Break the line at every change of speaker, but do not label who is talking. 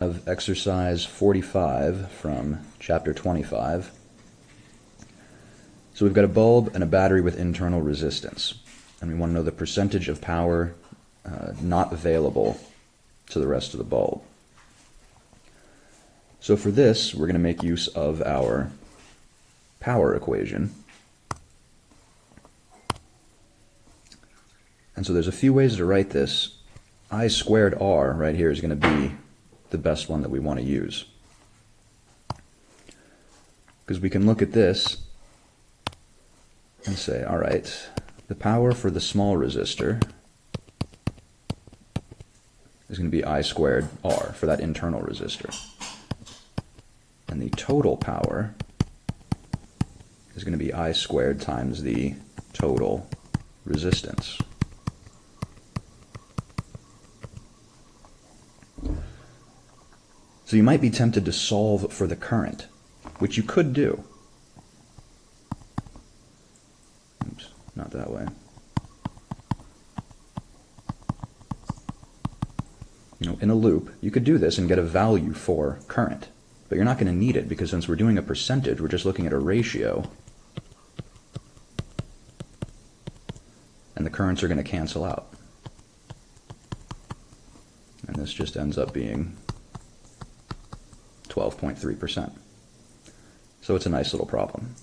of exercise 45 from chapter 25. So we've got a bulb and a battery with internal resistance, and we want to know the percentage of power uh, not available to the rest of the bulb. So for this, we're going to make use of our power equation. And so there's a few ways to write this. I squared R right here is going to be the best one that we want to use. Because we can look at this and say, all right, the power for the small resistor is going to be I squared R for that internal resistor. And the total power is going to be I squared times the total resistance. So you might be tempted to solve for the current, which you could do. Oops, not that way. You know, in a loop, you could do this and get a value for current, but you're not going to need it because since we're doing a percentage, we're just looking at a ratio, and the currents are going to cancel out. And this just ends up being 12.3%. So it's a nice little problem.